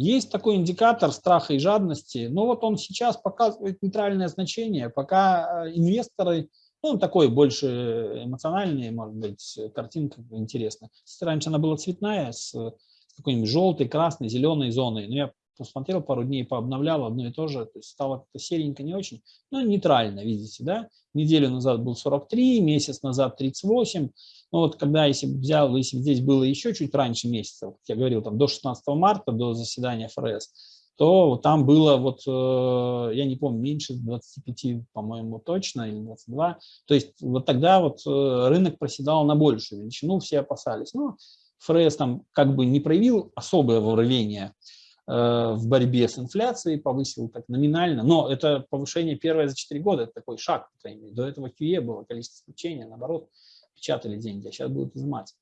Есть такой индикатор страха и жадности, но вот он сейчас показывает нейтральное значение, пока э, инвесторы, ну, он такой больше эмоциональный, может быть, картинка интересная. Раньше она была цветная, с какой-нибудь желтой, красной, зеленой зоной, но я посмотрел пару дней, пообновлял одно и то же, то есть стало как-то серенько не очень, но нейтрально, видите, да, неделю назад был 43, месяц назад 38, ну вот когда, если взял, если здесь было еще чуть раньше месяца, как я говорил, там до 16 марта, до заседания ФРС, то там было, вот, э, я не помню, меньше 25, по-моему, точно, или 22. То есть вот тогда вот э, рынок проседал на большую величину, все опасались. Ну, ФРС там как бы не проявил особое вооружение э, в борьбе с инфляцией, повысил так номинально, но это повышение первое за 4 года, это такой шаг, по крайней мере. До этого QE было количество исключения, наоборот, печатали деньги, а сейчас будут изымать.